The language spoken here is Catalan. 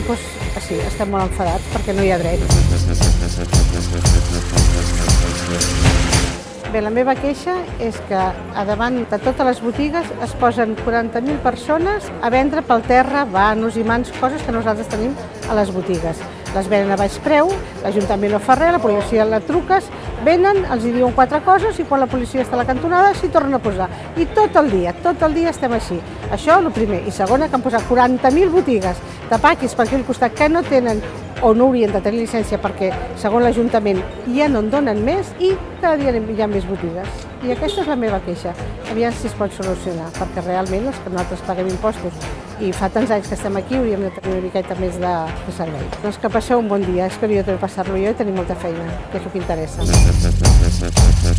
doncs, sí, estem molt enfadats perquè no hi ha dret. Bé, la meva queixa és que a davant de totes les botigues es posen 40.000 persones a vendre pel terra vanos i mans, coses que nosaltres tenim a les botigues. Les venen a baix preu, l'Ajuntament no fa res, la policia la truques, venen, els hi diuen quatre coses i quan la policia està a la cantonada s'hi tornen a posar. I tot el dia, tot el dia estem així. Això, el primer. I segona, que han posat 40.000 botigues de paquis per aquell costat que no tenen o no haurien de tenir llicència perquè, segons l'Ajuntament, ja no en donen més i cada dia hi ha més botigues. I aquesta és la meva queixa. Aviam si es pot solucionar, perquè realment els que nosaltres paguem impostos i fa tants anys que estem aquí hauríem de tenir una miqueta més de, de servei. Doncs que passeu un bon dia, espero jo també passar-lo jo i tenir molta feina, que és el que interessa.